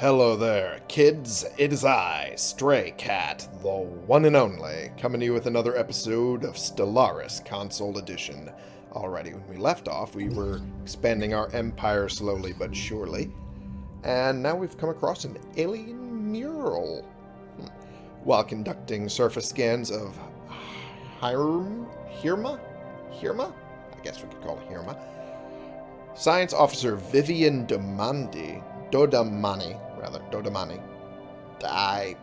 Hello there, kids. It is I, Stray Cat, the one and only, coming to you with another episode of Stellaris Console Edition. Alrighty, when we left off, we were expanding our empire slowly but surely, and now we've come across an alien mural. Hmm. While conducting surface scans of Hirm, Hirma? Hirma? I guess we could call it Hirma. Science Officer Vivian Domandi, Dodamani, rather, Dodamani, I,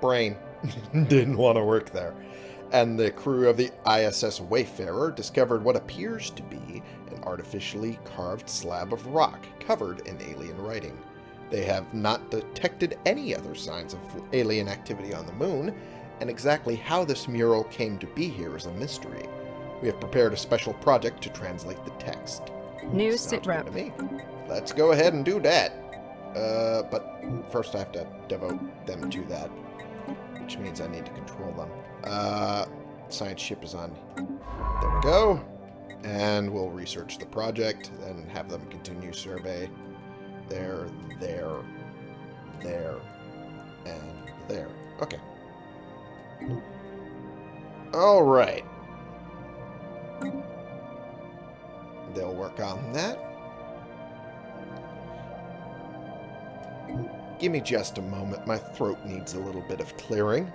brain, didn't want to work there. And the crew of the ISS Wayfarer discovered what appears to be an artificially carved slab of rock covered in alien writing. They have not detected any other signs of alien activity on the moon, and exactly how this mural came to be here is a mystery. We have prepared a special project to translate the text. New sitrep. good to me. Let's go ahead and do that. Uh, but first I have to devote them to that, which means I need to control them. Uh, science ship is on. There we go. And we'll research the project, then have them continue survey. There, there, there, and there. Okay. All right. They'll work on that. Give me just a moment. My throat needs a little bit of clearing.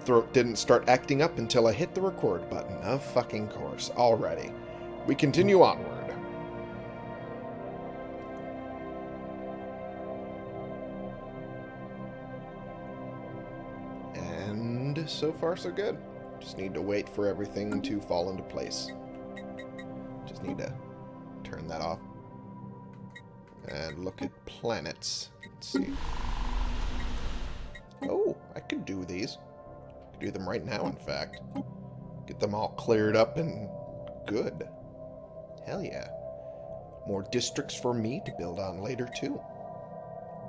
Throat didn't start acting up until I hit the record button. Of fucking course. Already. We continue onward. And so far so good. Just need to wait for everything to fall into place. Just need to turn that off. And look at planets. Let's see. Oh, I could do these. I Could do them right now, in fact. Get them all cleared up and good. Hell yeah. More districts for me to build on later, too.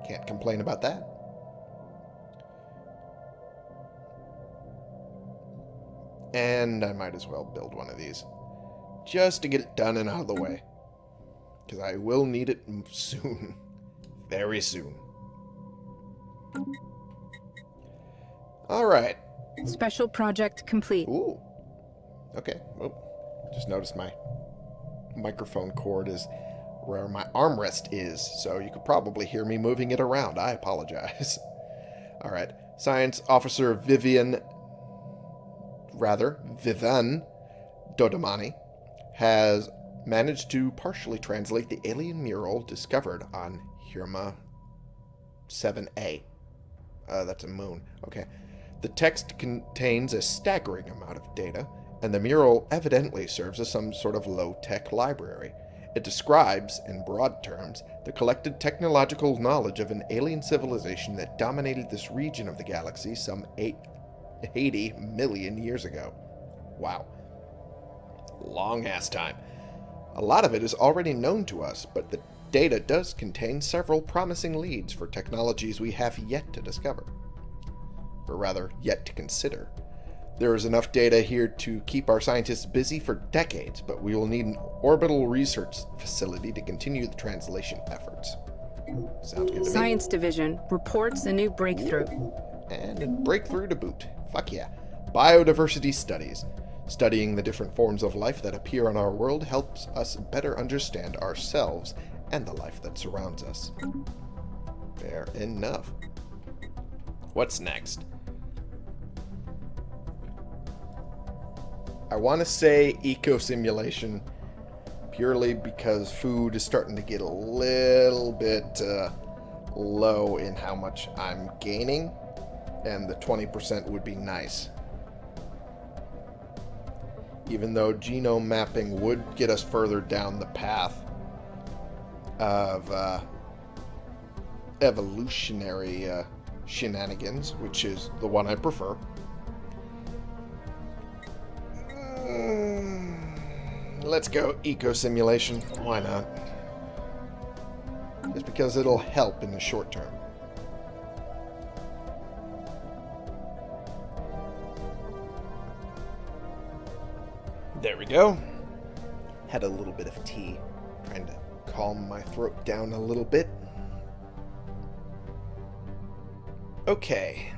Can't complain about that. And I might as well build one of these. Just to get it done and out of the way. Because I will need it soon. Very soon. Alright. Special project complete. Ooh. Okay. Well, just noticed my microphone cord is where my armrest is, so you could probably hear me moving it around. I apologize. Alright. Science Officer Vivian, rather, Vivan Dodamani, has managed to partially translate the alien mural discovered on Hirma 7A. Uh, that's a moon. Okay. The text contains a staggering amount of data, and the mural evidently serves as some sort of low-tech library. It describes, in broad terms, the collected technological knowledge of an alien civilization that dominated this region of the galaxy some eight, 80 million years ago. Wow. Long-ass time. A lot of it is already known to us, but the data does contain several promising leads for technologies we have yet to discover. Or rather, yet to consider. There is enough data here to keep our scientists busy for decades, but we will need an orbital research facility to continue the translation efforts. Sounds good to me. Science Division reports a new breakthrough. And a breakthrough to boot. Fuck yeah. Biodiversity studies. Studying the different forms of life that appear on our world helps us better understand ourselves and the life that surrounds us. Fair enough. What's next? I want to say eco simulation purely because food is starting to get a little bit uh, low in how much I'm gaining, and the 20% would be nice. Even though genome mapping would get us further down the path of uh, evolutionary uh, shenanigans, which is the one I prefer. Mm, Let's go eco simulation. Why not? Just because it'll help in the short term. go. Had a little bit of tea, trying to calm my throat down a little bit. Okay.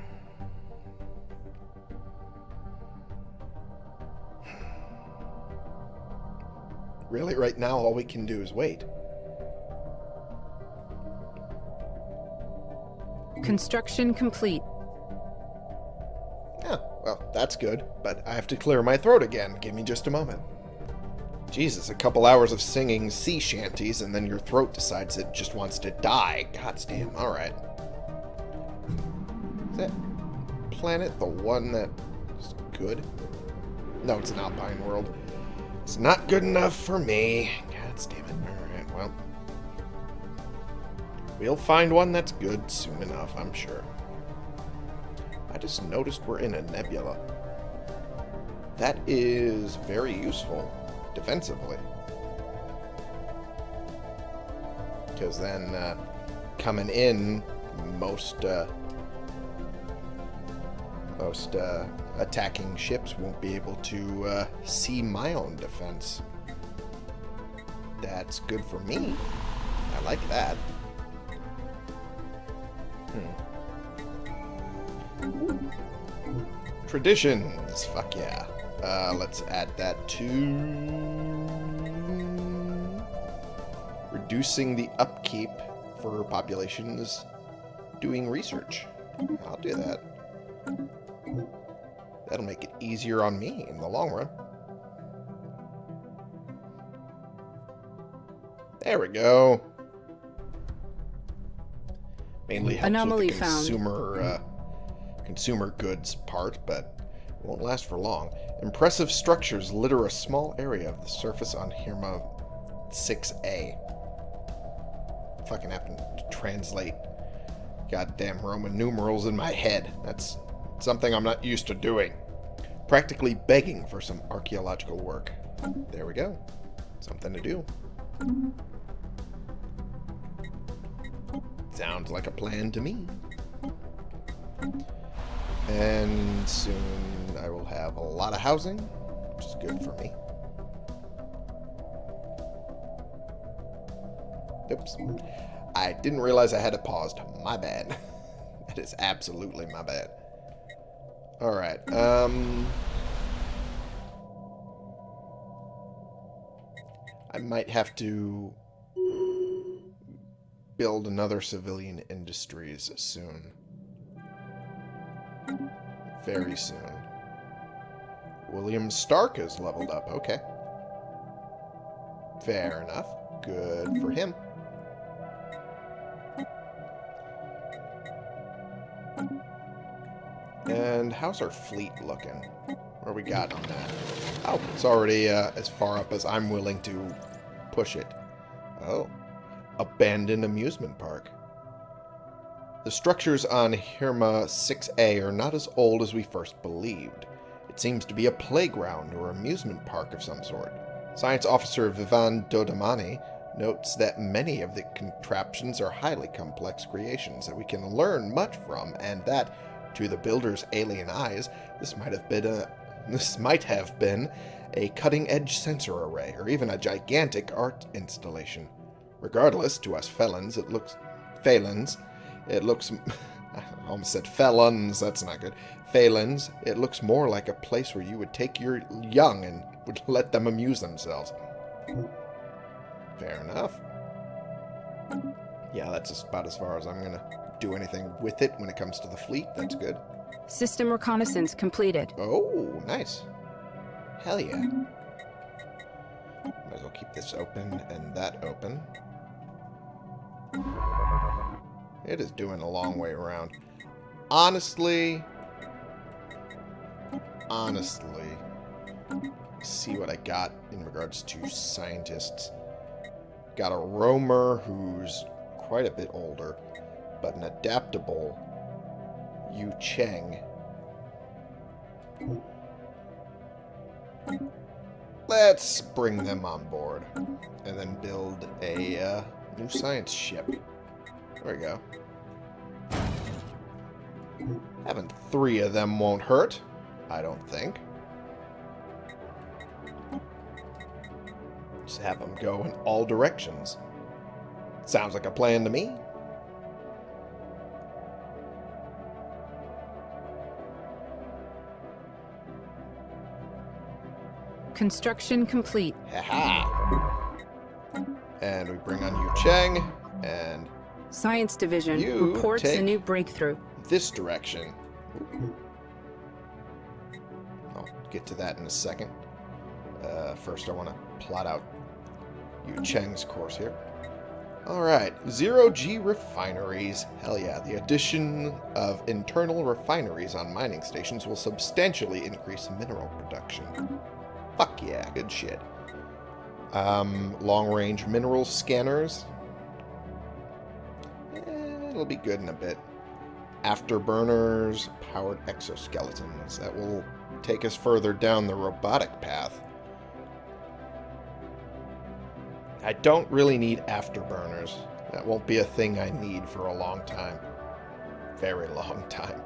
Really, right now, all we can do is wait. Construction complete. That's good, but I have to clear my throat again. Give me just a moment. Jesus, a couple hours of singing sea shanties, and then your throat decides it just wants to die. God damn, alright. Is that planet the one that is good? No, it's an alpine world. It's not good enough for me. God damn it. Alright, well. We'll find one that's good soon enough, I'm sure. Just noticed we're in a nebula. That is very useful defensively. Because then uh, coming in, most uh, most uh, attacking ships won't be able to uh, see my own defense. That's good for me. I like that. Traditions. Fuck yeah. Uh, let's add that to... Reducing the upkeep for populations doing research. I'll do that. That'll make it easier on me in the long run. There we go. Mainly helps Anomaly with the found. consumer, uh, consumer goods part, but it won't last for long. Impressive structures litter a small area of the surface on Hirma 6A. Fucking have to translate goddamn Roman numerals in my head. That's something I'm not used to doing. Practically begging for some archaeological work. There we go. Something to do. Sounds like a plan to me. And soon I will have a lot of housing, which is good for me. Oops. I didn't realize I had it paused. My bad. that is absolutely my bad. Alright, um... I might have to build another civilian industries soon. Very soon. William Stark is leveled up. Okay. Fair enough. Good for him. And how's our fleet looking? Where we got on that? Oh, it's already uh, as far up as I'm willing to push it. Oh. Abandoned amusement park. The structures on Hirma 6A are not as old as we first believed. It seems to be a playground or amusement park of some sort. Science officer Vivan Dodamani notes that many of the contraptions are highly complex creations that we can learn much from, and that, to the builder's alien eyes, this might have been a this might have been a cutting-edge sensor array, or even a gigantic art installation. Regardless, to us felons, it looks felons, it looks I almost said felons, that's not good. Phalans, it looks more like a place where you would take your young and would let them amuse themselves. Fair enough. Yeah, that's about as far as I'm going to do anything with it when it comes to the fleet. That's good. System reconnaissance completed. Oh, nice. Hell yeah. Might as well keep this open and that open. It is doing a long way around. Honestly, honestly, see what I got in regards to scientists. Got a roamer who's quite a bit older, but an adaptable Yu Cheng. Let's bring them on board and then build a uh, new science ship. There we go. Having three of them won't hurt. I don't think. Just have them go in all directions. Sounds like a plan to me. Construction complete. Ha And we bring on Yu Cheng and Science Division You reports a new breakthrough. this direction. I'll get to that in a second. Uh, first, I want to plot out Yu Cheng's course here. Alright, zero G refineries. Hell yeah, the addition of internal refineries on mining stations will substantially increase mineral production. Fuck yeah, good shit. Um, long-range mineral scanners. It'll be good in a bit afterburners, powered exoskeletons. That will take us further down the robotic path. I don't really need afterburners. That won't be a thing I need for a long time. Very long time.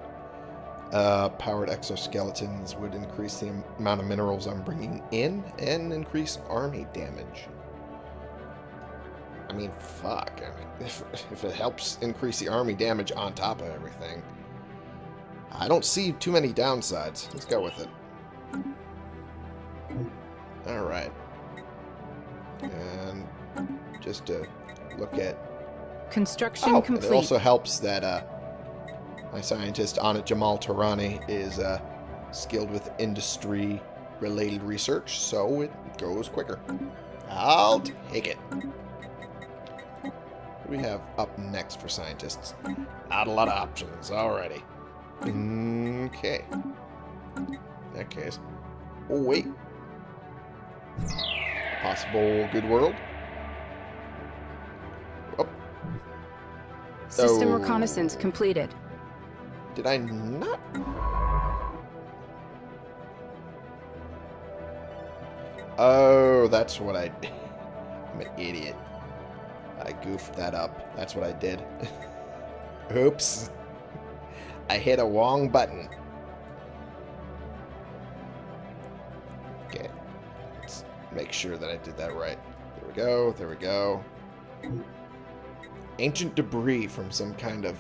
Uh, powered exoskeletons would increase the amount of minerals I'm bringing in and increase army damage. I mean, fuck. I mean, if, if it helps increase the army damage on top of everything, I don't see too many downsides. Let's go with it. Alright. And just to look at... Construction Oh, complete. it also helps that uh, my scientist, Anit Jamal Tarani, is uh, skilled with industry-related research, so it goes quicker. I'll take it. What do we have up next for scientists? Not a lot of options. Alrighty. Okay. In that case. Oh, wait. Possible good world? Oh, System Oh. reconnaissance completed. did I not? Oh, that's what I... I'm an idiot. I goofed that up. That's what I did. Oops. I hit a wrong button. Okay. Let's make sure that I did that right. There we go. There we go. Ancient debris from some kind of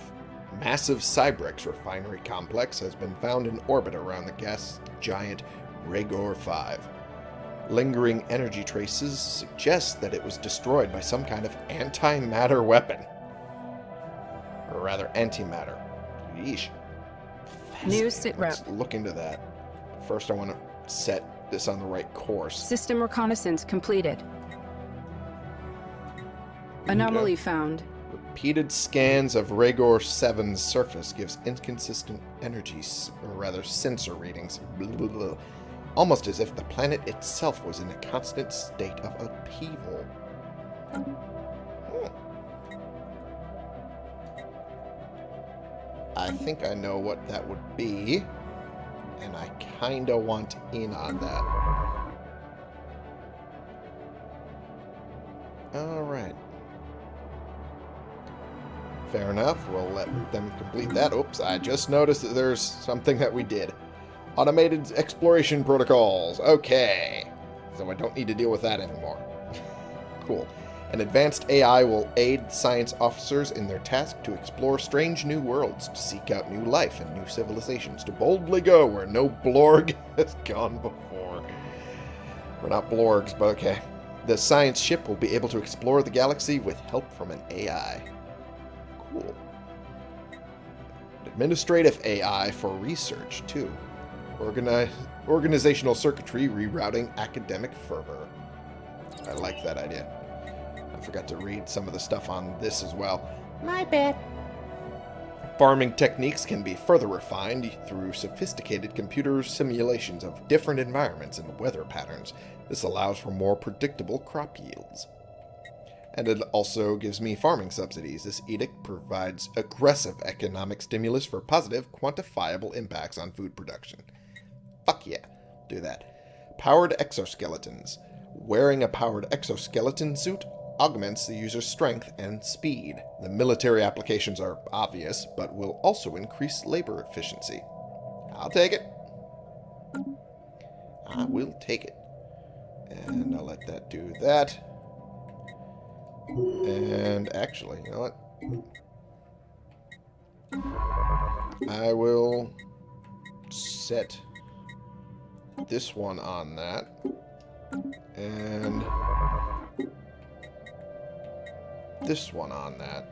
massive Cybrex refinery complex has been found in orbit around the gas giant Ragor 5. Lingering energy traces suggest that it was destroyed by some kind of antimatter weapon. Or rather, antimatter. Yeesh. New sitrep. Let's look into that. First, I want to set this on the right course. System reconnaissance completed. Anomaly found. Repeated scans of Ragor 7's surface gives inconsistent energy, or rather sensor readings, blah, blah, blah, almost as if the planet itself was in a constant state of upheaval. Hmm. I think I know what that would be, and I kinda want in on that. Alright. Fair enough. We'll let them complete that. Oops, I just noticed that there's something that we did. Automated exploration protocols. Okay. So I don't need to deal with that anymore. cool. An advanced AI will aid science officers in their task to explore strange new worlds, to seek out new life and new civilizations, to boldly go where no Blorg has gone before. We're not Blorgs, but okay. The science ship will be able to explore the galaxy with help from an AI. Cool. Administrative AI for research, too. Organi- organizational circuitry rerouting academic fervor. I like that idea. I forgot to read some of the stuff on this as well. My bad. Farming techniques can be further refined through sophisticated computer simulations of different environments and weather patterns. This allows for more predictable crop yields. And it also gives me farming subsidies. This edict provides aggressive economic stimulus for positive, quantifiable impacts on food production. Fuck yeah, do that. Powered exoskeletons. Wearing a powered exoskeleton suit augments the user's strength and speed. The military applications are obvious, but will also increase labor efficiency. I'll take it. I will take it. And I'll let that do that. And actually, you know what? I will set this one on that. And this one on that.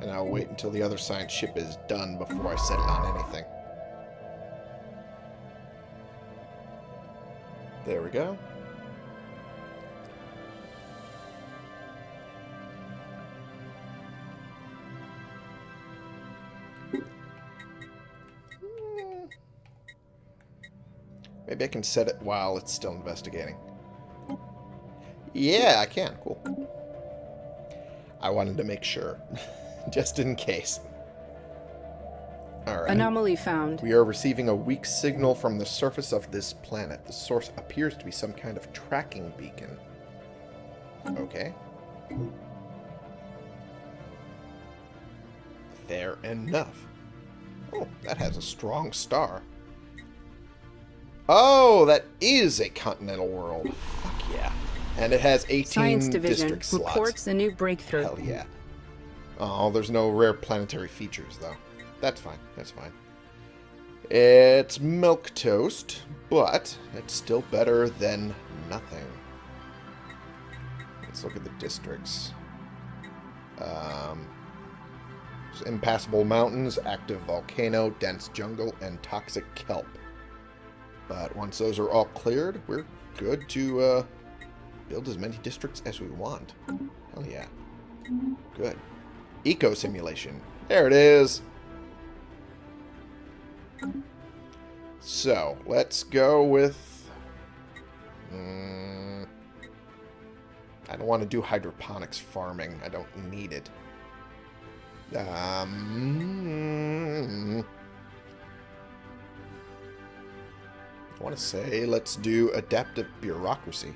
And I'll wait until the other science ship is done before I settle on anything. There we go. Maybe I can set it while it's still investigating. Yeah, I can. Cool. I wanted to make sure. Just in case. Alright. Anomaly found. We are receiving a weak signal from the surface of this planet. The source appears to be some kind of tracking beacon. Okay. Fair enough. Oh, that has a strong star. Oh, that is a continental world. Fuck yeah. And it has 18 Science Division district slots. reports a new breakthrough. Hell yeah. Oh, there's no rare planetary features, though. That's fine. That's fine. It's milk toast, but it's still better than nothing. Let's look at the districts. Um, impassable mountains, active volcano, dense jungle, and toxic kelp. But once those are all cleared, we're good to uh, build as many districts as we want. Hell yeah. Good. Eco simulation. There it is. So, let's go with... Mm, I don't want to do hydroponics farming. I don't need it. Um, I want to say let's do adaptive bureaucracy.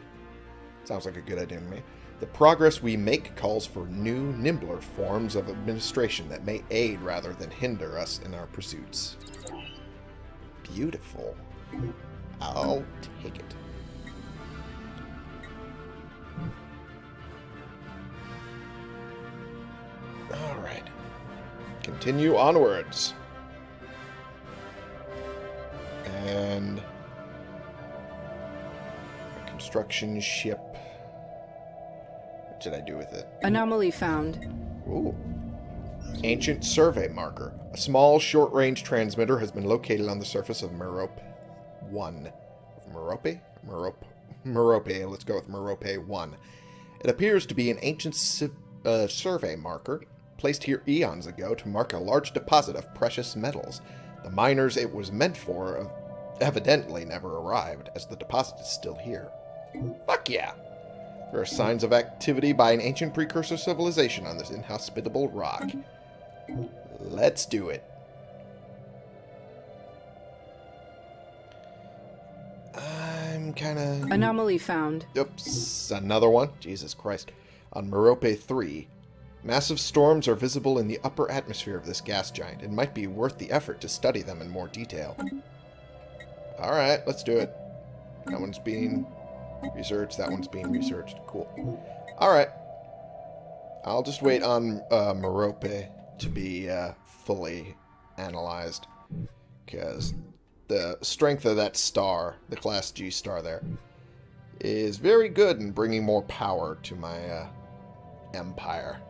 Sounds like a good idea to me. The progress we make calls for new, nimbler forms of administration that may aid rather than hinder us in our pursuits. Beautiful. I'll take it. Alright. Continue onwards. And... Construction ship. What did I do with it? Anomaly found. Ooh. Ancient survey marker. A small, short-range transmitter has been located on the surface of Merope 1. Merope? Merope. Merope. Let's go with Merope 1. It appears to be an ancient uh, survey marker placed here eons ago to mark a large deposit of precious metals. The miners it was meant for evidently never arrived, as the deposit is still here. Fuck yeah! There are signs of activity by an ancient precursor civilization on this inhospitable rock. Let's do it. I'm kind of... Anomaly found. Oops, another one? Jesus Christ. On Merope 3, massive storms are visible in the upper atmosphere of this gas giant. It might be worth the effort to study them in more detail. Alright, let's do it. That one's being researched, that one's being researched. Cool. Alright. I'll just wait on uh, Merope to be uh, fully analyzed. Because the strength of that star, the Class G star there, is very good in bringing more power to my uh, empire.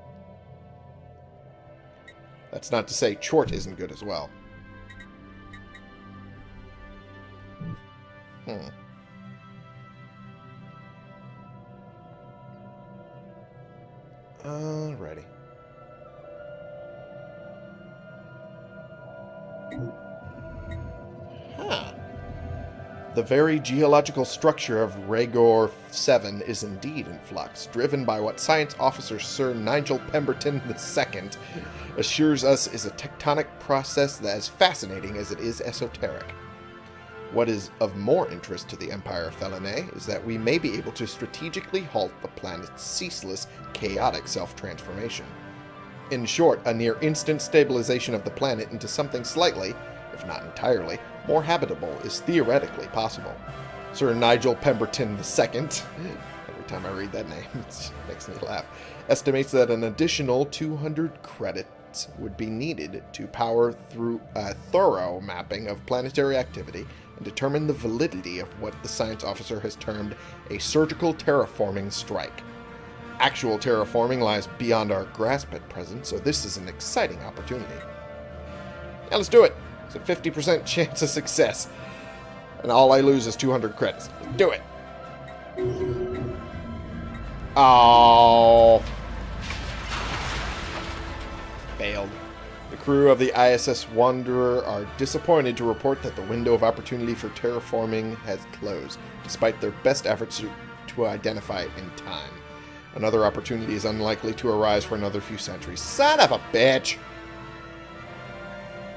That's not to say Chort isn't good as well. Hmm. Alrighty. Huh. The very geological structure of Ragor 7 is indeed in flux, driven by what Science Officer Sir Nigel Pemberton II assures us is a tectonic process that is fascinating as it is esoteric. What is of more interest to the Empire of Felinae is that we may be able to strategically halt the planet's ceaseless, chaotic self-transformation. In short, a near-instant stabilization of the planet into something slightly, if not entirely, more habitable is theoretically possible. Sir Nigel Pemberton II, every time I read that name, it makes me laugh, estimates that an additional 200 credits would be needed to power through a thorough mapping of planetary activity and determine the validity of what the science officer has termed a surgical terraforming strike. Actual terraforming lies beyond our grasp at present, so this is an exciting opportunity. Yeah, let's do it. It's a 50% chance of success. And all I lose is 200 credits. Do it. Oh. Failed. Crew of the ISS Wanderer are disappointed to report that the window of opportunity for terraforming has closed, despite their best efforts to, to identify it in time. Another opportunity is unlikely to arise for another few centuries. Son of a bitch!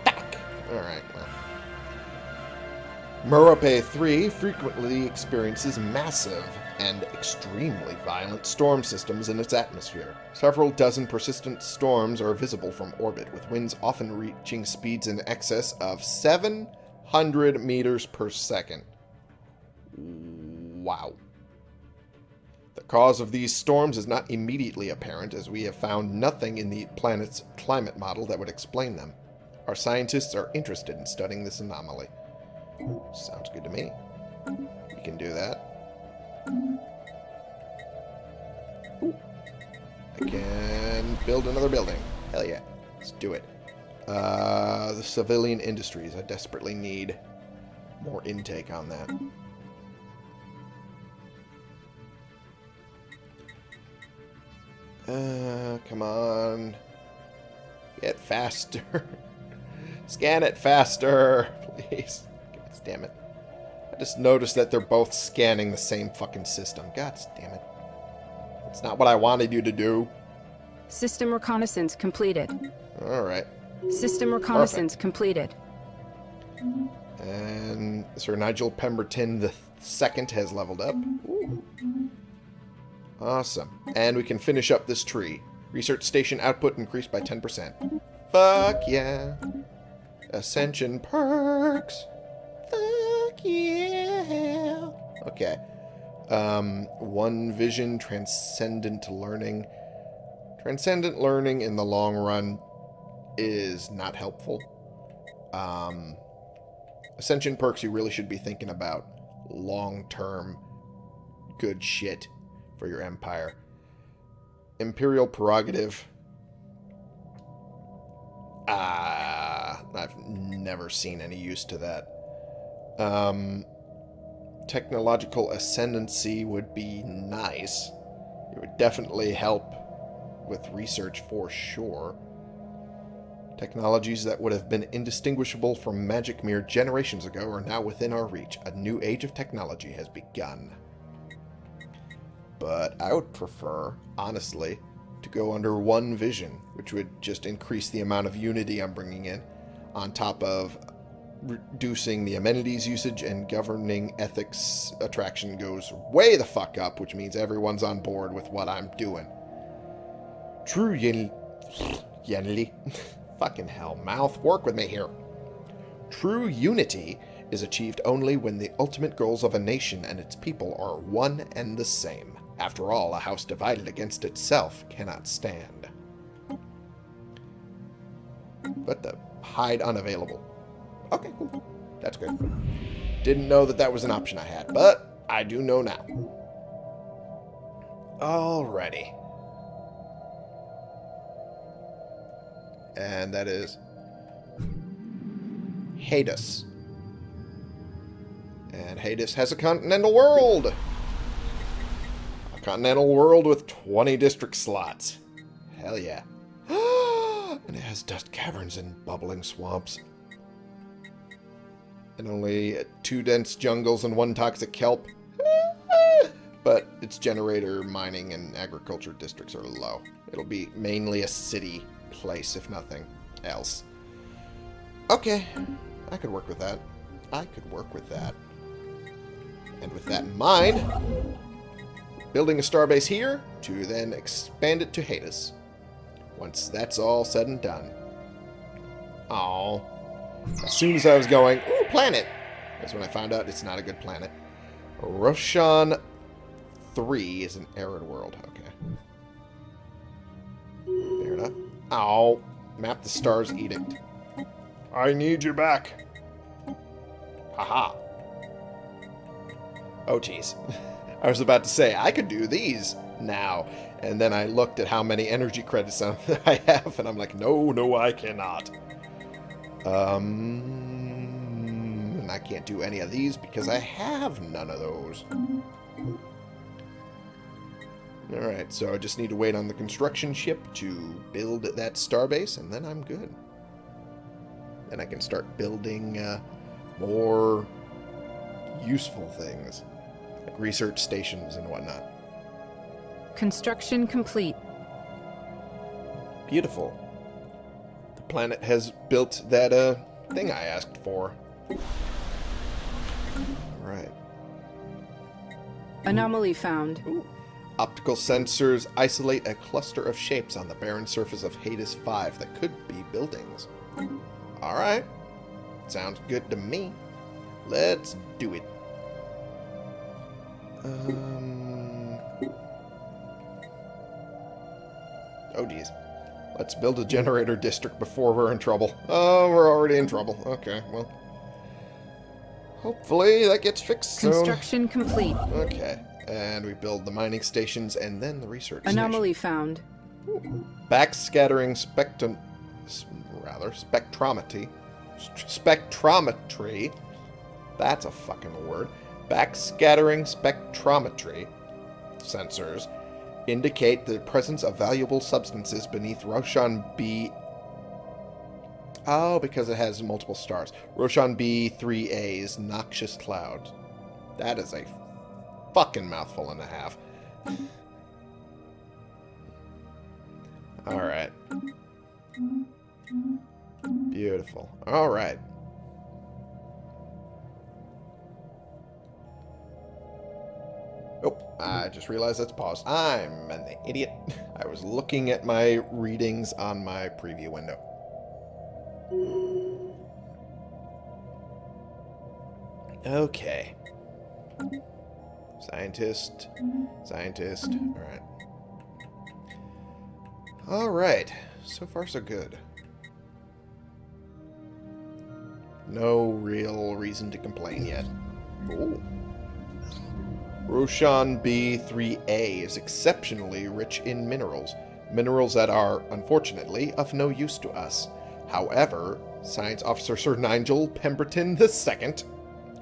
Fuck! Alright, well. Merope 3 frequently experiences massive and extremely violent storm systems in its atmosphere. Several dozen persistent storms are visible from orbit, with winds often reaching speeds in excess of 700 meters per second. Wow. The cause of these storms is not immediately apparent, as we have found nothing in the planet's climate model that would explain them. Our scientists are interested in studying this anomaly. Sounds good to me. We can do that. I can build another building. Hell yeah. Let's do it. Uh, the civilian industries. I desperately need more intake on that. Uh, come on. Get faster. Scan it faster, please. Damn it. I just noticed that they're both scanning the same fucking system. God damn it. It's not what I wanted you to do. System reconnaissance completed. Alright. System reconnaissance completed. And Sir Nigel Pemberton the second has leveled up. Ooh. Awesome. And we can finish up this tree. Research station output increased by 10%. Fuck yeah. Ascension perks. Yeah. Okay. Um, one vision, transcendent learning. Transcendent learning in the long run is not helpful. Um, Ascension perks you really should be thinking about long-term good shit for your empire. Imperial prerogative. Ah, I've never seen any use to that. Um, technological ascendancy would be nice. It would definitely help with research for sure. Technologies that would have been indistinguishable from magic mere generations ago are now within our reach. A new age of technology has begun. But I would prefer, honestly, to go under one vision, which would just increase the amount of unity I'm bringing in, on top of reducing the amenities usage and governing ethics attraction goes way the fuck up, which means everyone's on board with what I'm doing. True Yen... Yenli. Fucking hell, mouth. Work with me here. True unity is achieved only when the ultimate goals of a nation and its people are one and the same. After all, a house divided against itself cannot stand. But the hide unavailable. Okay, cool. That's good. Didn't know that that was an option I had, but I do know now. Alrighty. And that is Hades. And Hades has a continental world. A continental world with 20 district slots. Hell yeah. and it has dust caverns and bubbling swamps. And only two dense jungles and one toxic kelp. but its generator, mining, and agriculture districts are low. It'll be mainly a city place, if nothing else. Okay, I could work with that. I could work with that. And with that in mind, building a starbase here to then expand it to Hades. Once that's all said and done. Oh, As soon as I was going, ooh, planet! That's when I found out it's not a good planet. Roshan 3 is an arid world. Okay. Fair enough. Ow. Map the stars edict. I need you back. Haha. Oh, jeez. I was about to say, I could do these now. And then I looked at how many energy credits I have, and I'm like, no, no, I cannot. Um, and I can't do any of these because I have none of those. Alright, so I just need to wait on the construction ship to build that starbase, and then I'm good. Then I can start building uh, more useful things, like research stations and whatnot. Construction complete. Beautiful. Planet has built that uh, thing I asked for. Right. Anomaly found. Ooh. Optical sensors isolate a cluster of shapes on the barren surface of Hades 5 that could be buildings. Alright. Sounds good to me. Let's do it. Um... Oh, geez. Let's build a generator district before we're in trouble. Oh, we're already in trouble. Okay, well. Hopefully that gets fixed soon. Construction complete. Okay. And we build the mining stations and then the research Anomaly station. found. Backscattering spectrum... Rather, spectrometry. Spectrometry. That's a fucking word. Backscattering spectrometry sensors indicate the presence of valuable substances beneath Roshan B. Oh, because it has multiple stars. Roshan B3A's noxious cloud. That is a fucking mouthful and a half. Alright. Beautiful. Alright. Oh, I just realized that's paused. I'm an idiot. I was looking at my readings on my preview window. Okay. Scientist. Scientist. Alright. Alright. So far, so good. No real reason to complain yet. Ooh. Roshan B3A is exceptionally rich in minerals. Minerals that are, unfortunately, of no use to us. However, Science Officer Sir Nigel Pemberton II,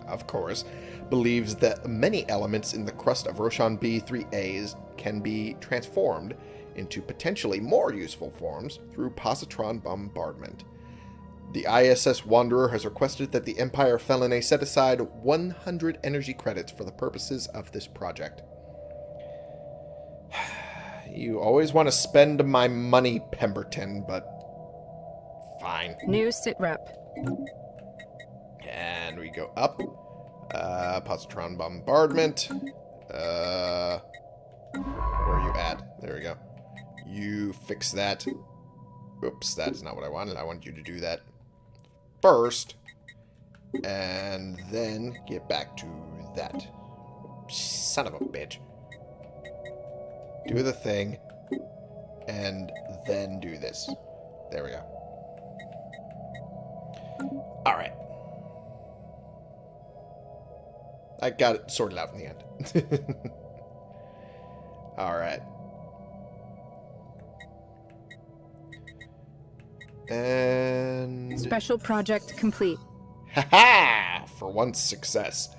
of course, believes that many elements in the crust of Roshan B3As can be transformed into potentially more useful forms through positron bombardment. The ISS Wanderer has requested that the Empire Felinae set aside 100 energy credits for the purposes of this project. You always want to spend my money, Pemberton, but fine. New sitrep. And we go up. Uh, positron bombardment. Uh, where are you at? There we go. You fix that. Oops, that is not what I wanted. I wanted you to do that first. And then get back to that. Son of a bitch. Do the thing. And then do this. There we go. Alright. I got it sorted out in the end. Alright. And... Special project complete. Ha ha! For once, success.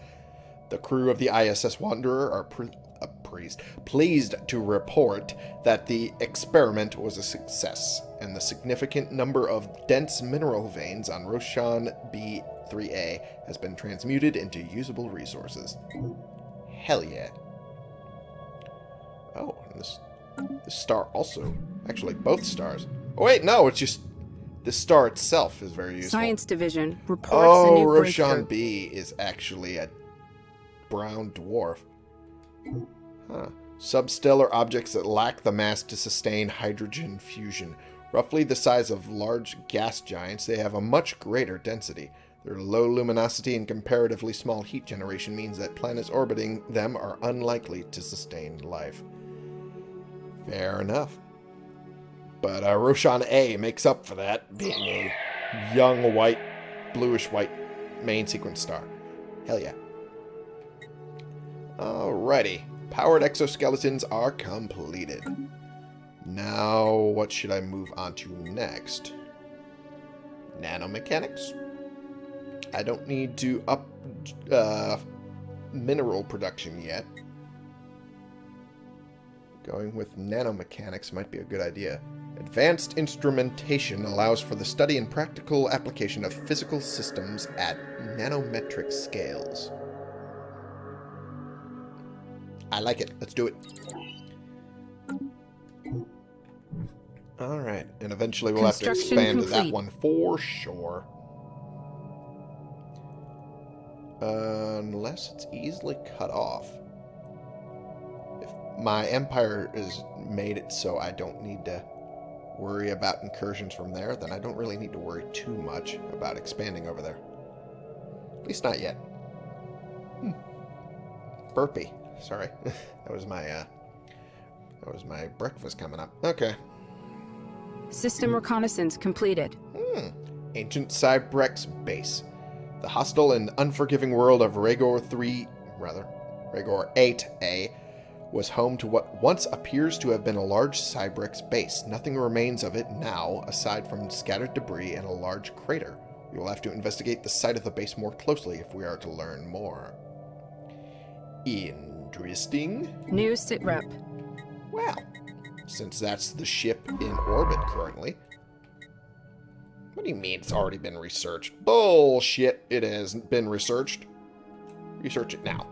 The crew of the ISS Wanderer are pre uh, pleased, pleased to report that the experiment was a success, and the significant number of dense mineral veins on Roshan B3A has been transmuted into usable resources. Hell yeah. Oh, and this, this star also. Actually, both stars. Oh, wait, no, it's just the star itself is very useful. Science Division reports a Oh, new Roshan. B is actually a brown dwarf. Huh. Substellar objects that lack the mass to sustain hydrogen fusion. Roughly the size of large gas giants, they have a much greater density. Their low luminosity and comparatively small heat generation means that planets orbiting them are unlikely to sustain life. Fair enough. But uh, Roshan A makes up for that, being a young white, bluish white main sequence star. Hell yeah. Alrighty. Powered exoskeletons are completed. Now, what should I move on to next? Nanomechanics? I don't need to up uh, mineral production yet. Going with nanomechanics might be a good idea. Advanced instrumentation allows for the study and practical application of physical systems at nanometric scales. I like it. Let's do it. Alright, and eventually we'll have to expand that one for sure. unless it's easily cut off. If my empire is made it so I don't need to worry about incursions from there, then I don't really need to worry too much about expanding over there. At least not yet. Hmm. Burpee. Sorry. that was my uh that was my breakfast coming up. Okay. System reconnaissance completed. Hmm. Ancient Cybrex base. The hostile and unforgiving world of Regor 3, rather, Regor 8A, was home to what once appears to have been a large Cybrex base. Nothing remains of it now, aside from scattered debris and a large crater. We will have to investigate the site of the base more closely if we are to learn more. Interesting. New sitrep. Well, since that's the ship in orbit currently. What do you mean it's already been researched? Bullshit, it hasn't been researched. Research it now.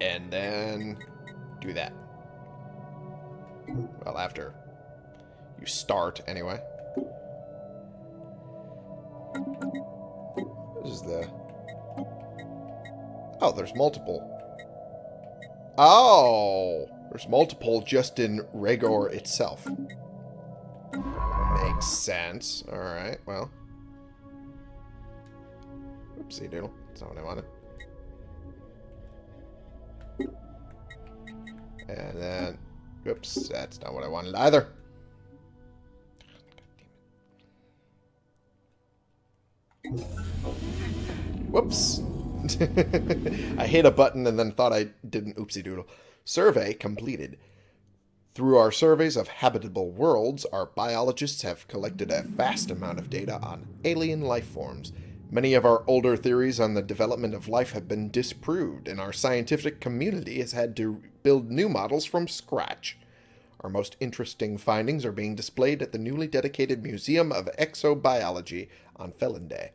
And then do that. Well, after you start, anyway. This is the... Oh, there's multiple. Oh! There's multiple just in Regor itself. Makes sense. Alright, well. Oopsie doodle. That's not what I wanted. And then... Oops, that's not what I wanted either. Whoops. I hit a button and then thought I did an oopsie doodle. Survey completed. Through our surveys of habitable worlds, our biologists have collected a vast amount of data on alien life forms. Many of our older theories on the development of life have been disproved, and our scientific community has had to build new models from scratch. Our most interesting findings are being displayed at the newly dedicated Museum of Exobiology on Felinde.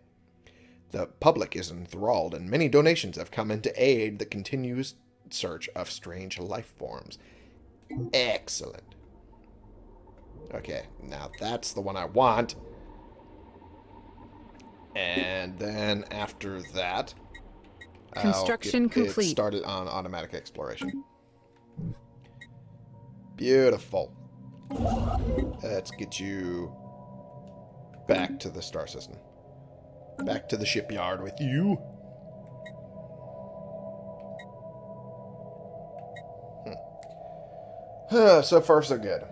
The public is enthralled, and many donations have come in to aid the continuous search of strange life forms. Excellent. Okay, now that's the one I want. And then after that, I'll Construction complete. started on automatic exploration. Beautiful. Let's get you back to the star system. Back to the shipyard with you. Hmm. so far, so good.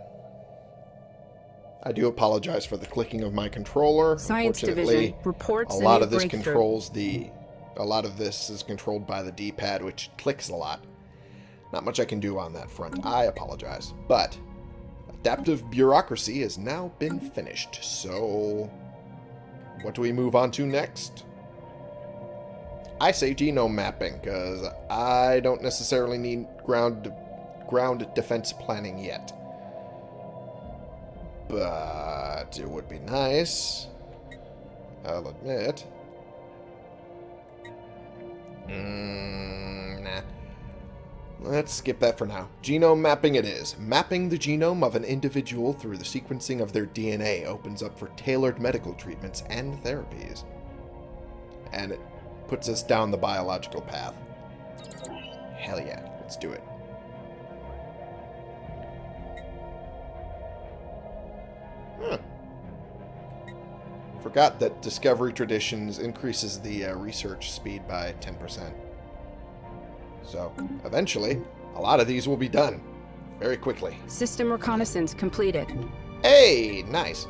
I do apologize for the clicking of my controller. Science division reports a lot of this controls the a lot of this is controlled by the d-pad which clicks a lot. Not much i can do on that front. I apologize. But adaptive bureaucracy has now been finished. So what do we move on to next? I say genome mapping because i don't necessarily need ground ground defense planning yet but it would be nice i'll admit Mm, nah. Let's skip that for now. Genome mapping it is. Mapping the genome of an individual through the sequencing of their DNA opens up for tailored medical treatments and therapies. And it puts us down the biological path. Hell yeah, let's do it. Forgot that Discovery Traditions increases the uh, research speed by 10%. So, eventually, a lot of these will be done. Very quickly. System reconnaissance completed. Hey, nice.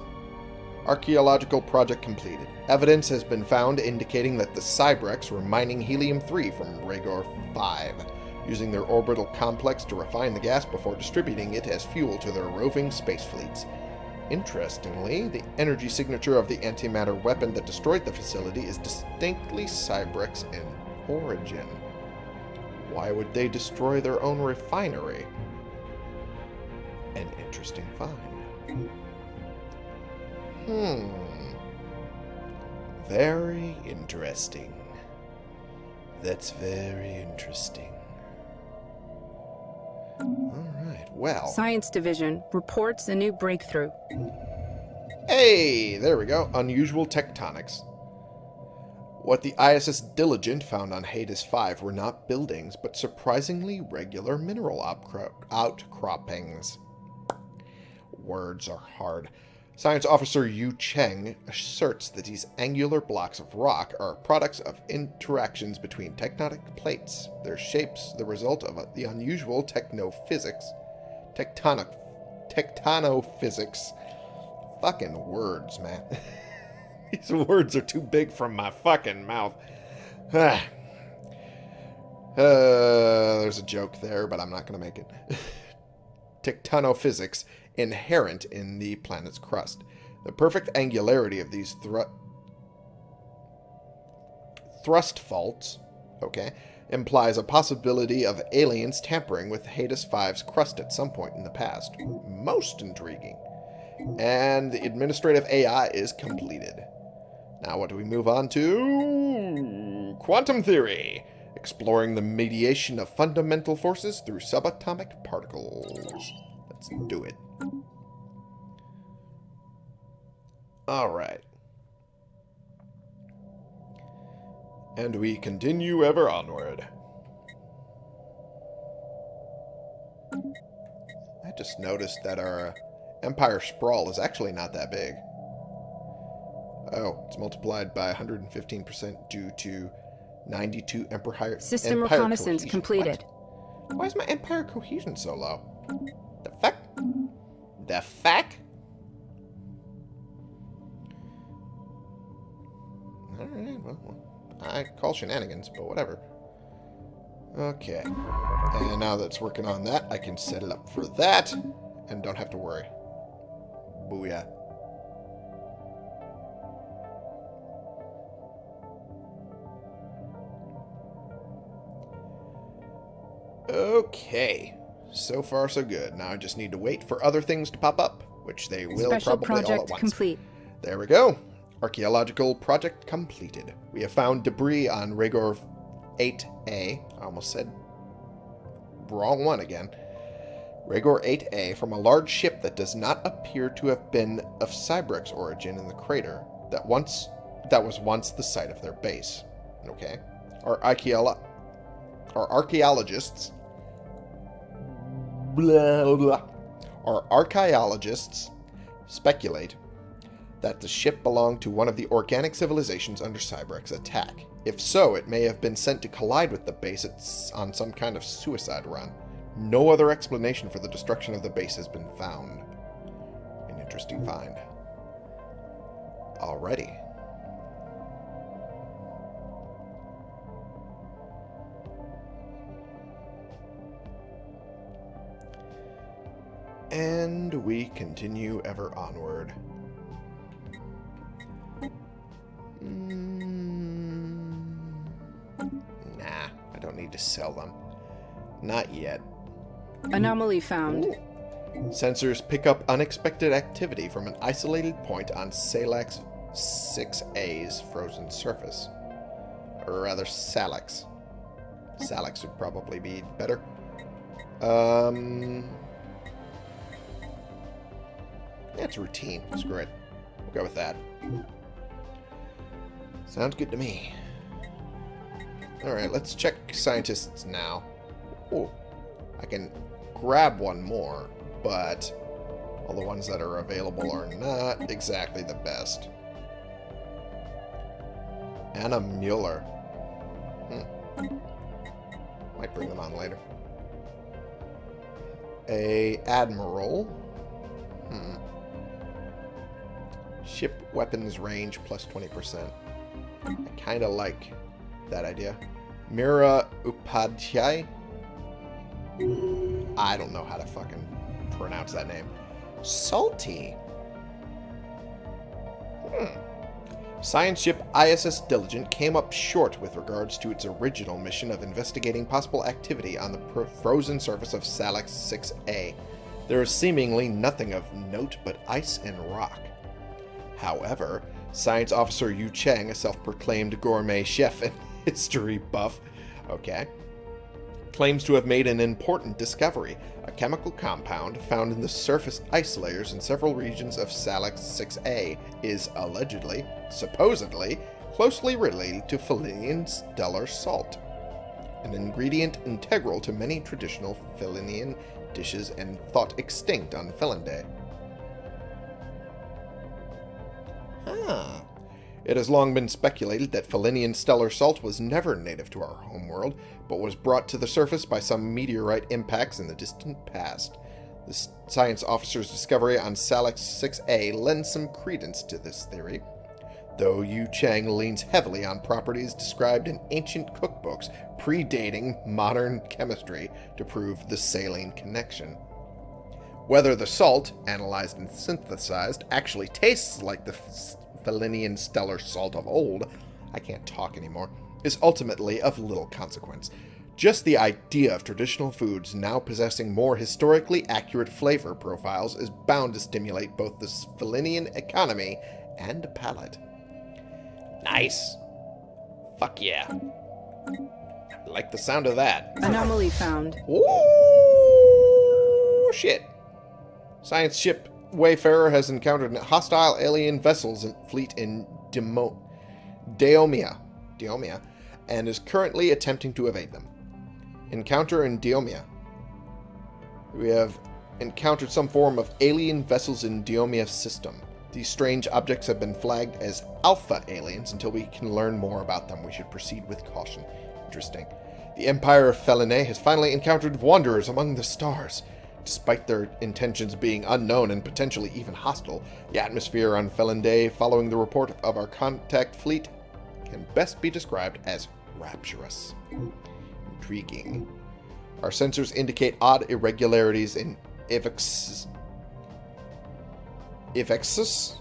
Archaeological project completed. Evidence has been found indicating that the Cybrex were mining helium-3 from Ragor 5, using their orbital complex to refine the gas before distributing it as fuel to their roving space fleets. Interestingly, the energy signature of the antimatter weapon that destroyed the facility is distinctly Cybrex in origin. Why would they destroy their own refinery? An interesting find. Hmm. Very interesting. That's very interesting. Well. Science Division reports a new breakthrough. Hey, there we go. Unusual tectonics. What the ISS Diligent found on Hades 5 were not buildings, but surprisingly regular mineral outcroppings. Words are hard. Science Officer Yu Cheng asserts that these angular blocks of rock are products of interactions between tectonic plates, their shapes the result of the unusual technophysics, tectonic, tectonophysics. Fucking words, man. these words are too big from my fucking mouth. uh, there's a joke there, but I'm not going to make it. Tectonophysics inherent in the planet's crust. The perfect angularity of these thru thrust faults, okay, implies a possibility of aliens tampering with Hades 5's crust at some point in the past. Most intriguing. And the administrative AI is completed. Now what do we move on to? Quantum theory. Exploring the mediation of fundamental forces through subatomic particles. Let's do it. Alright. And we continue ever onward. I just noticed that our Empire Sprawl is actually not that big. Oh, it's multiplied by 115% due to 92 Empire System empire reconnaissance cohesion. completed. What? Why is my Empire cohesion so low? The fuck? The fuck? Call shenanigans, but whatever. Okay. And now that's working on that, I can set it up for that, and don't have to worry. Booyah. Okay. So far, so good. Now I just need to wait for other things to pop up, which they will Special probably all at project once. complete. There we go. Archaeological project completed. We have found debris on Rigor 8A. I almost said wrong one again. Rigor 8A from a large ship that does not appear to have been of Cybrex origin in the crater that once that was once the site of their base. Okay. Our archeolo our archaeologists blah, blah, our archaeologists speculate that the ship belonged to one of the organic civilizations under Cybrex's attack. If so, it may have been sent to collide with the base on some kind of suicide run. No other explanation for the destruction of the base has been found. An interesting find. Already. And we continue ever onward. Mm, nah, I don't need to sell them. Not yet. Anomaly found. Ooh. Sensors pick up unexpected activity from an isolated point on Salax 6A's frozen surface. Or rather, Salax. Salax would probably be better. Um, that's routine. Screw it. We'll go with that. Sounds good to me. Alright, let's check scientists now. Oh, I can grab one more, but all the ones that are available are not exactly the best. Anna Mueller. Hmm. Might bring them on later. A Admiral. Hmm. Ship weapons range plus 20%. I kind of like that idea. Mira Upadhyay? I don't know how to fucking pronounce that name. Salty. Hmm. Science ship ISS Diligent came up short with regards to its original mission of investigating possible activity on the frozen surface of Salix 6A. There is seemingly nothing of note but ice and rock. However, Science Officer Yu Cheng, a self-proclaimed gourmet chef and history buff, okay, claims to have made an important discovery, a chemical compound found in the surface ice layers in several regions of Salix 6A is allegedly, supposedly, closely related to Felinian stellar salt, an ingredient integral to many traditional Felinian dishes and thought extinct on Felinday. Ah. It has long been speculated that Felinian stellar salt was never native to our homeworld, but was brought to the surface by some meteorite impacts in the distant past. The science officer's discovery on Salix 6A lends some credence to this theory, though Yu Chang leans heavily on properties described in ancient cookbooks predating modern chemistry to prove the saline connection. Whether the salt, analyzed and synthesized, actually tastes like the Felinian stellar salt of old, I can't talk anymore, is ultimately of little consequence. Just the idea of traditional foods now possessing more historically accurate flavor profiles is bound to stimulate both the Felinian economy and palate. Nice. Fuck yeah. I like the sound of that. Anomaly found. Oh, shit. Science ship Wayfarer has encountered hostile alien vessels and fleet in Demo Daomia, Daomia and is currently attempting to evade them. Encounter in Daomia. We have encountered some form of alien vessels in Daomia's system. These strange objects have been flagged as alpha aliens until we can learn more about them. We should proceed with caution. Interesting. The Empire of Felinay has finally encountered wanderers among the stars. Despite their intentions being unknown and potentially even hostile, the atmosphere on Felinday following the report of our contact fleet can best be described as rapturous. Intriguing. Our sensors indicate odd irregularities in Ivexus. Ivexus?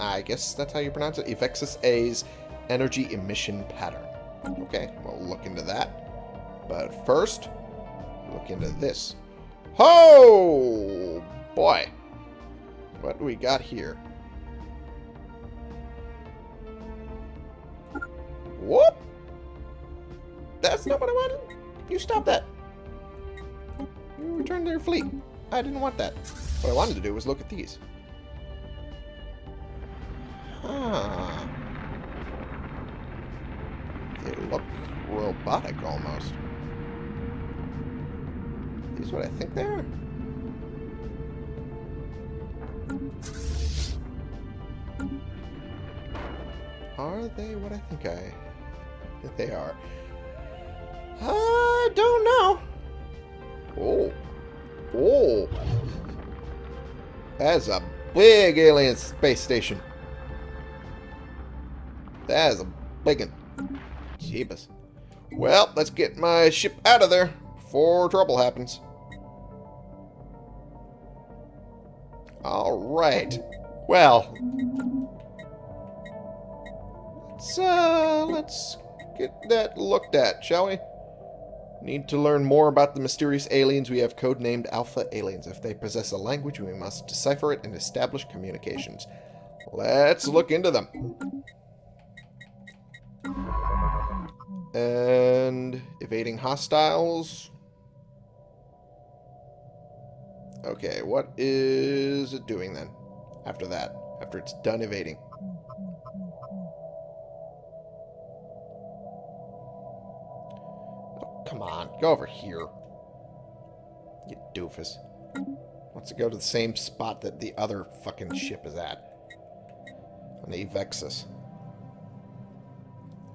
I guess that's how you pronounce it. Ivexus A's energy emission pattern. Okay, we'll look into that. But first, look into this. Oh, boy. What do we got here? Whoop! That's not what I wanted. You stop that. You return to your fleet. I didn't want that. What I wanted to do was look at these. Huh. They look robotic almost. These what I think they are? Are they what I think I think they are? I don't know. Oh. Oh. That's a big alien space station. That is a big one. Jeebus. Well, let's get my ship out of there before trouble happens. Alright. Well. Let's, uh, let's get that looked at, shall we? Need to learn more about the mysterious aliens we have codenamed Alpha Aliens. If they possess a language, we must decipher it and establish communications. Let's look into them. And evading hostiles. Okay, what is it doing then? After that, after it's done evading. Oh, come on, go over here. You doofus. Wants to go to the same spot that the other fucking ship is at. On the Vexus.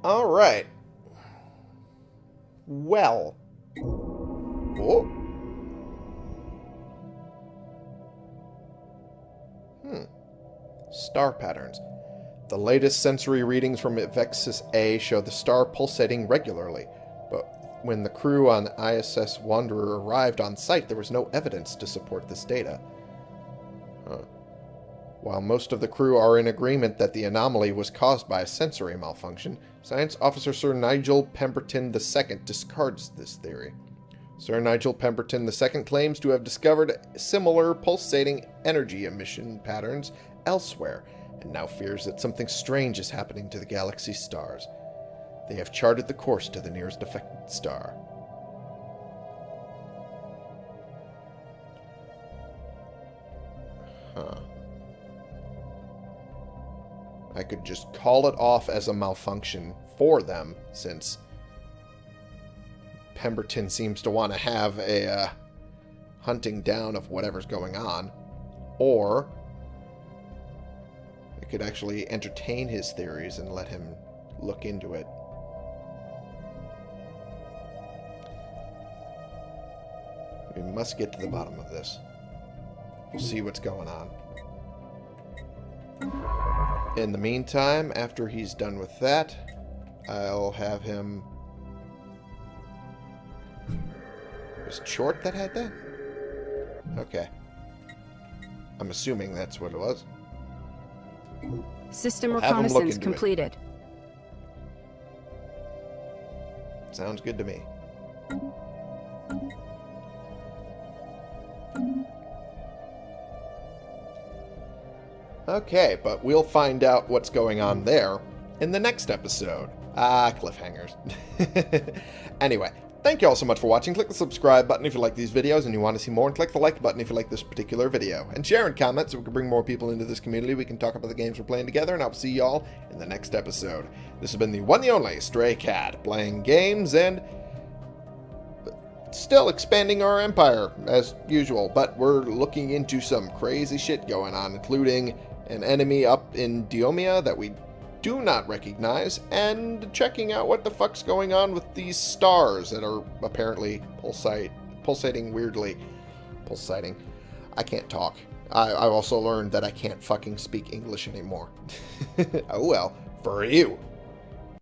Alright. Well. Oh. Star patterns. The latest sensory readings from Vexus A show the star pulsating regularly, but when the crew on ISS Wanderer arrived on site, there was no evidence to support this data. Huh. While most of the crew are in agreement that the anomaly was caused by a sensory malfunction, Science Officer Sir Nigel Pemberton II discards this theory. Sir Nigel Pemberton II claims to have discovered similar pulsating energy emission patterns elsewhere, and now fears that something strange is happening to the galaxy's stars. They have charted the course to the nearest affected star. Huh. I could just call it off as a malfunction for them, since Pemberton seems to want to have a uh, hunting down of whatever's going on. Or I could actually entertain his theories and let him look into it. We must get to the bottom of this. We'll see what's going on. In the meantime, after he's done with that, I'll have him... Was it Short that had that? Okay. I'm assuming that's what it was. System We'll have 'em look reconnaissance into it. completed. Sounds good to me. Okay, but we'll find out what's going on there in the next episode. Ah, cliffhangers. anyway, thank you all so much for watching. Click the subscribe button if you like these videos and you want to see more, and click the like button if you like this particular video. And share and comment so we can bring more people into this community. We can talk about the games we're playing together, and I'll see y'all in the next episode. This has been the one and only Stray Cat, playing games and still expanding our empire as usual, but we're looking into some crazy shit going on, including an enemy up in Diomia that we do not recognize, and checking out what the fuck's going on with these stars that are apparently pulsate, pulsating weirdly. Pulsating. I can't talk. I, I also learned that I can't fucking speak English anymore. oh well, for you.